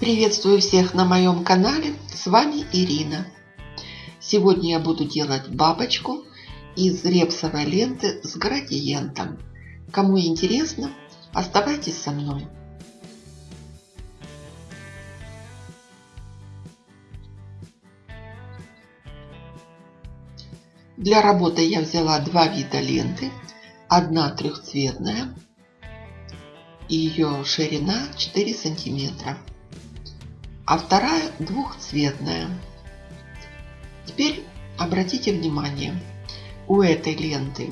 Приветствую всех на моем канале, с вами Ирина. Сегодня я буду делать бабочку из репсовой ленты с градиентом. Кому интересно, оставайтесь со мной. Для работы я взяла два вида ленты. Одна трехцветная, ее ширина 4 сантиметра а вторая двухцветная. Теперь обратите внимание, у этой ленты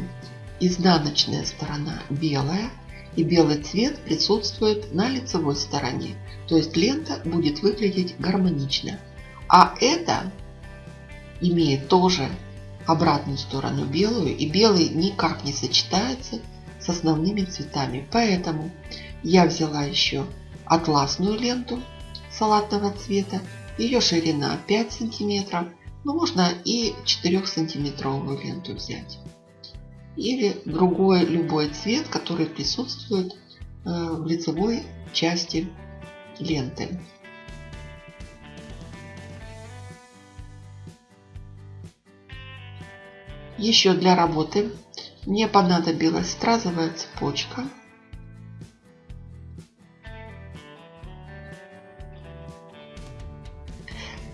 изнаночная сторона белая, и белый цвет присутствует на лицевой стороне. То есть лента будет выглядеть гармонично. А это имеет тоже обратную сторону белую, и белый никак не сочетается с основными цветами. Поэтому я взяла еще атласную ленту салатного цвета. Ее ширина 5 сантиметров. Но можно и 4 сантиметровую ленту взять. Или другой любой цвет, который присутствует э, в лицевой части ленты. Еще для работы мне понадобилась стразовая цепочка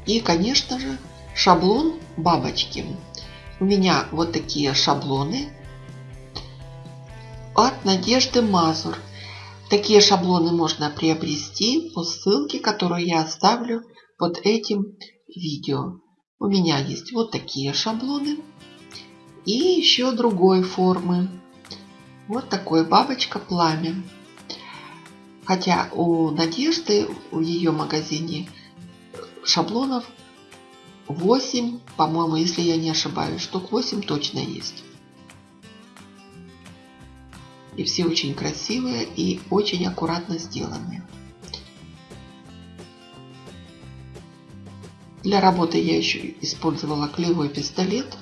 И, конечно же, шаблон бабочки. У меня вот такие шаблоны от Надежды Мазур. Такие шаблоны можно приобрести по ссылке, которую я оставлю под этим видео. У меня есть вот такие шаблоны и еще другой формы. Вот такой бабочка пламя. Хотя у Надежды, в ее магазине шаблонов 8, по-моему, если я не ошибаюсь, штук 8 точно есть. И все очень красивые и очень аккуратно сделанные. Для работы я еще использовала клеевой пистолет.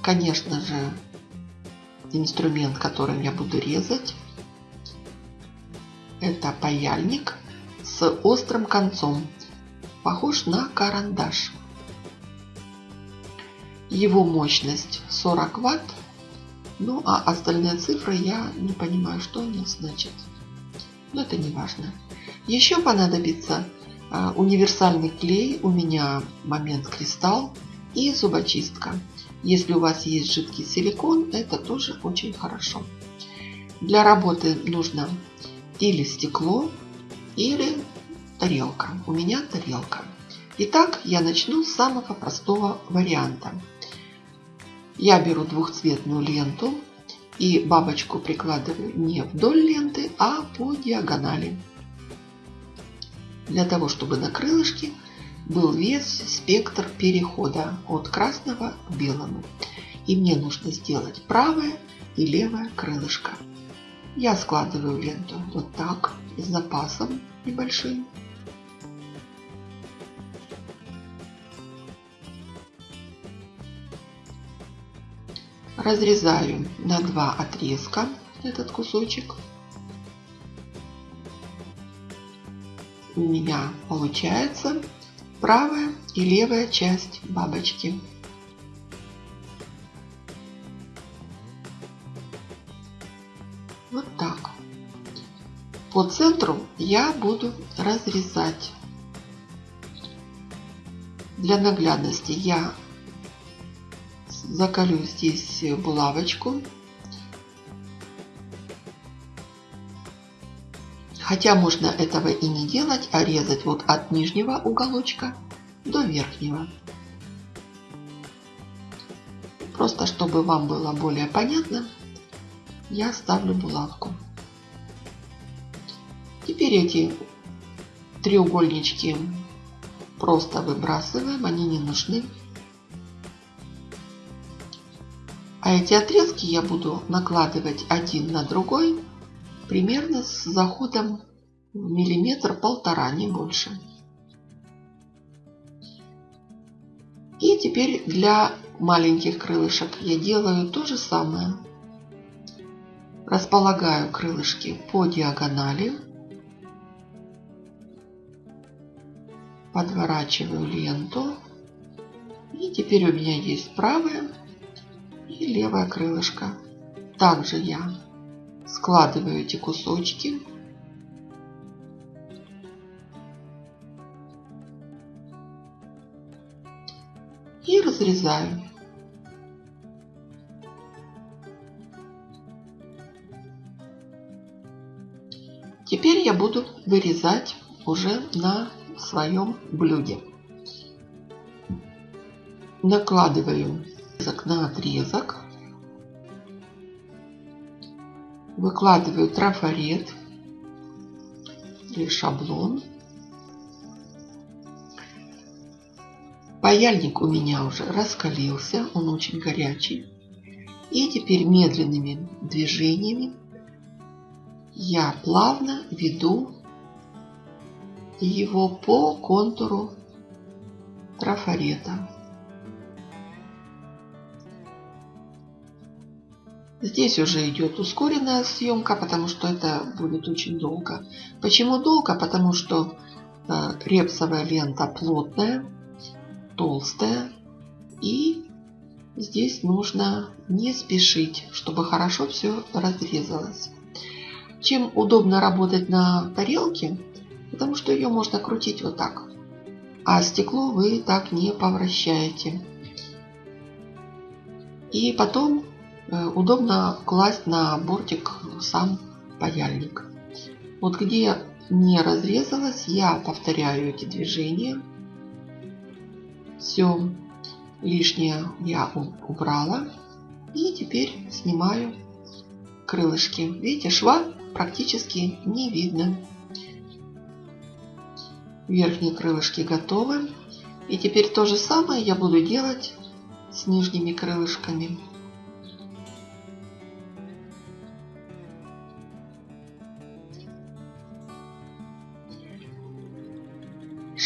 Конечно же, инструмент, которым я буду резать. Это паяльник с острым концом похож на карандаш. Его мощность 40 ватт. Ну а остальные цифры я не понимаю, что они значат. Но это не важно. Еще понадобится а, универсальный клей. У меня момент кристалл и зубочистка. Если у вас есть жидкий силикон, это тоже очень хорошо. Для работы нужно или стекло, или тарелка. У меня тарелка. Итак, я начну с самого простого варианта. Я беру двухцветную ленту и бабочку прикладываю не вдоль ленты, а по диагонали. Для того, чтобы на крылышке был весь спектр перехода от красного к белому. И мне нужно сделать правое и левое крылышко. Я складываю ленту вот так, с запасом небольшим. Разрезаю на два отрезка этот кусочек. У меня получается правая и левая часть бабочки. Вот так. По центру я буду разрезать. Для наглядности я закалю здесь булавочку. Хотя можно этого и не делать, а резать вот от нижнего уголочка до верхнего. Просто чтобы вам было более понятно, я ставлю булавку. Теперь эти треугольнички просто выбрасываем, они не нужны. А эти отрезки я буду накладывать один на другой примерно с заходом миллиметр-полтора, не больше. И теперь для маленьких крылышек я делаю то же самое. Располагаю крылышки по диагонали. подворачиваю ленту. И теперь у меня есть правое и левое крылышко. Также я складываю эти кусочки. И разрезаю. Теперь я буду вырезать уже на своем блюде. Накладываю отрезок на отрезок. Выкладываю трафарет или шаблон. Паяльник у меня уже раскалился, он очень горячий. И теперь медленными движениями я плавно веду его по контуру трафарета. Здесь уже идет ускоренная съемка, потому что это будет очень долго. Почему долго? Потому что э, репсовая лента плотная, толстая. И здесь нужно не спешить, чтобы хорошо все разрезалось. Чем удобно работать на тарелке, потому что ее можно крутить вот так. А стекло вы так не повращаете. И потом удобно класть на бортик сам паяльник. Вот где не разрезалось, я повторяю эти движения. Все лишнее я убрала. И теперь снимаю крылышки. Видите, шва практически не видно. Верхние крылышки готовы. И теперь то же самое я буду делать с нижними крылышками.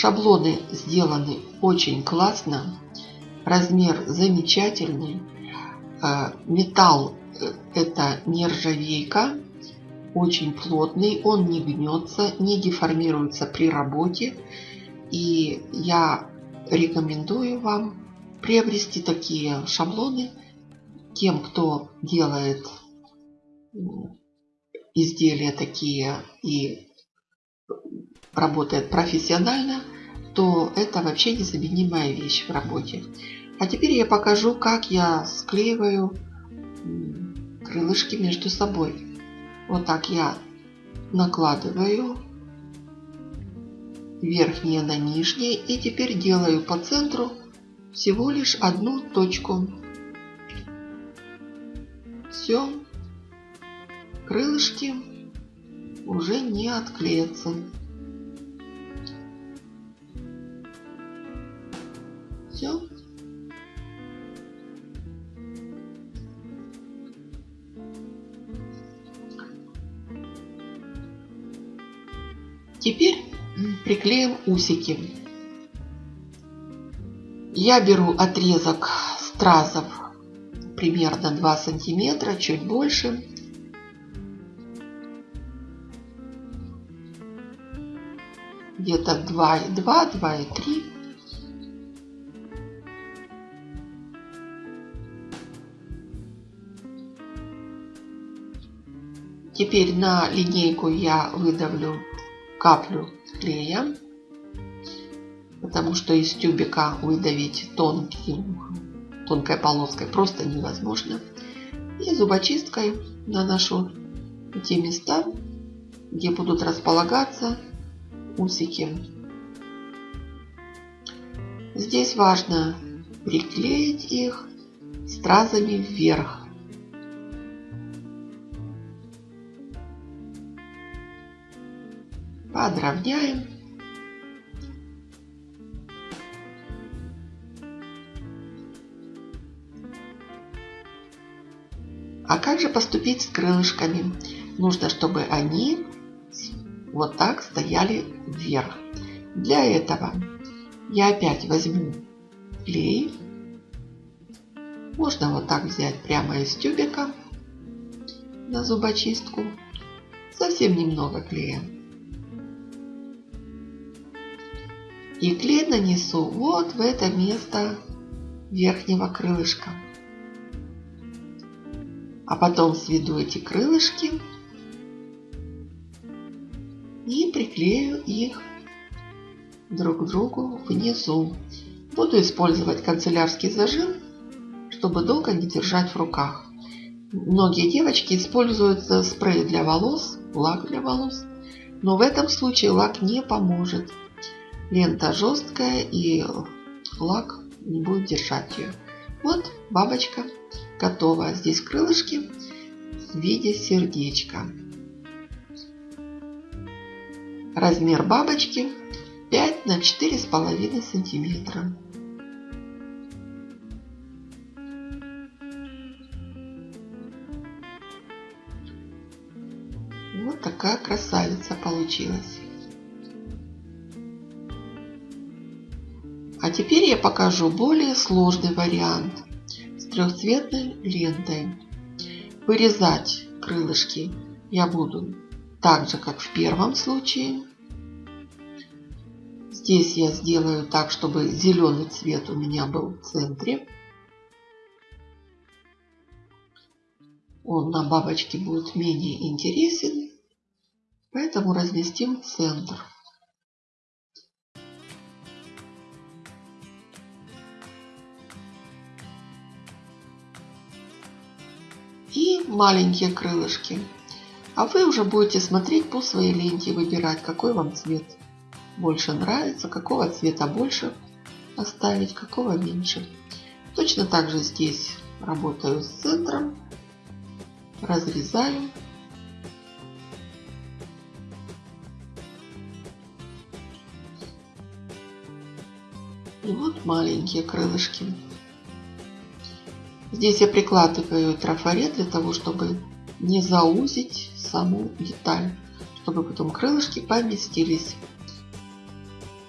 Шаблоны сделаны очень классно. Размер замечательный. Э, металл э, это нержавейка очень плотный, он не гнется, не деформируется при работе. И я рекомендую вам приобрести такие шаблоны тем, кто делает изделия такие и работает профессионально, то это вообще незаменимая вещь в работе. А теперь я покажу, как я склеиваю крылышки между собой. Вот так я накладываю верхние на нижние и теперь делаю по центру всего лишь одну точку. Все, крылышки уже не отклеятся. Все. Теперь приклеим усики. Я беру отрезок стразов примерно 2 сантиметра, чуть больше. Где-то 2,2, 2,3. Теперь на линейку я выдавлю каплю клея, потому что из тюбика выдавить тонкий, тонкой полоской просто невозможно. И зубочисткой наношу те места, где будут располагаться усики. Здесь важно приклеить их стразами вверх. Подровняем. А как же поступить с крылышками? Нужно, чтобы они вот так стояли вверх. Для этого я опять возьму клей. Можно вот так взять прямо из тюбика на зубочистку. Совсем немного клея. И клей нанесу вот в это место верхнего крылышка. А потом сведу эти крылышки и приклею их друг к другу внизу. Буду использовать канцелярский зажим, чтобы долго не держать в руках. Многие девочки используют спрей для волос, лак для волос. Но в этом случае лак не поможет. Лента жесткая и лак не будет держать ее. Вот бабочка готова. Здесь крылышки в виде сердечка. Размер бабочки 5 на 4,5 сантиметра. Вот такая красавица получилась. А теперь я покажу более сложный вариант с трехцветной лентой. Вырезать крылышки я буду так же, как в первом случае. Здесь я сделаю так, чтобы зеленый цвет у меня был в центре. Он на бабочке будет менее интересен, поэтому разместим центр. И маленькие крылышки. А вы уже будете смотреть по своей ленте, выбирать, какой вам цвет больше нравится, какого цвета больше оставить, какого меньше. Точно так же здесь работаю с центром, разрезаю. И вот маленькие крылышки. Здесь я прикладываю трафарет для того, чтобы не заузить саму деталь, чтобы потом крылышки поместились.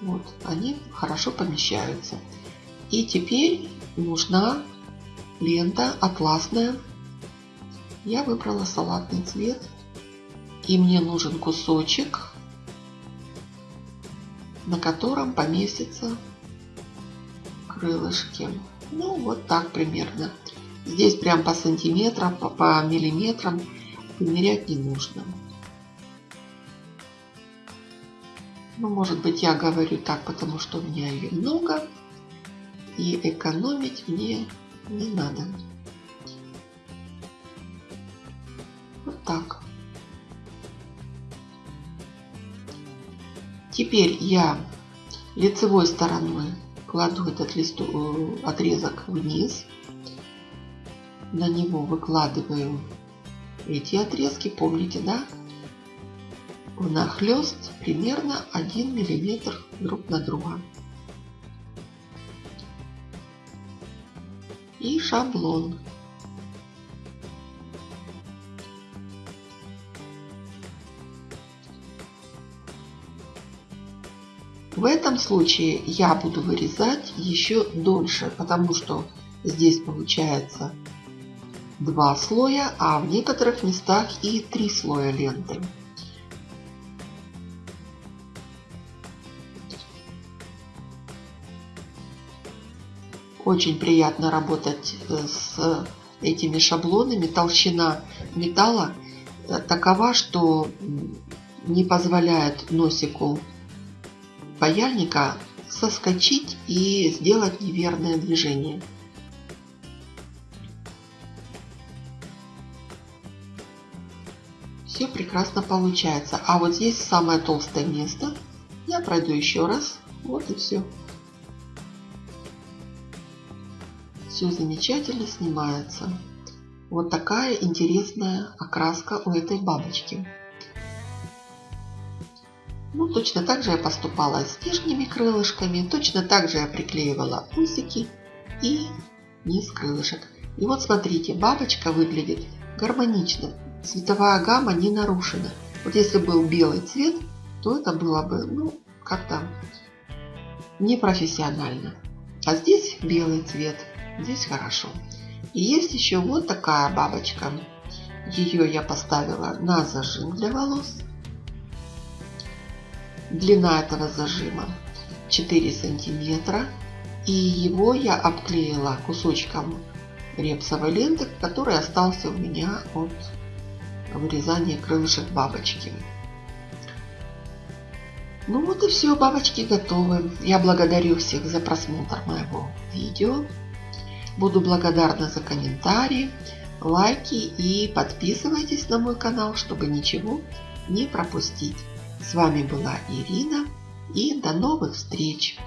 Вот, они хорошо помещаются. И теперь нужна лента атласная. Я выбрала салатный цвет. И мне нужен кусочек, на котором поместятся крылышки. Ну, вот так примерно. Здесь прям по сантиметрам, по, по миллиметрам примерять не нужно. Ну, может быть, я говорю так, потому что у меня ее много. И экономить мне не надо. Вот так. Теперь я лицевой стороной кладу этот листу, э, отрезок вниз. На него выкладываю эти отрезки, помните, да? Внахлёст примерно 1 миллиметр друг на друга. И шаблон. В этом случае я буду вырезать еще дольше, потому что здесь получается два слоя, а в некоторых местах и три слоя ленты. Очень приятно работать э, с этими шаблонами. Толщина металла э, такова, что не позволяет носику паяльника соскочить и сделать неверное движение. Все прекрасно получается. А вот здесь самое толстое место. Я пройду еще раз. Вот и все. Все замечательно снимается. Вот такая интересная окраска у этой бабочки. Ну, точно так же я поступала с нижними крылышками, точно так же я приклеивала усики и низ крылышек. И вот смотрите, бабочка выглядит гармонично, цветовая гамма не нарушена. Вот если был белый цвет, то это было бы, ну, как-то непрофессионально. А здесь белый цвет, здесь хорошо. И есть еще вот такая бабочка. Ее я поставила на зажим для волос длина этого зажима 4 сантиметра. И его я обклеила кусочком репсовой ленты, который остался у меня от вырезания крылышек бабочки. Ну вот и все, бабочки готовы. Я благодарю всех за просмотр моего видео. Буду благодарна за комментарии, лайки и подписывайтесь на мой канал, чтобы ничего не пропустить. С вами была Ирина и до новых встреч!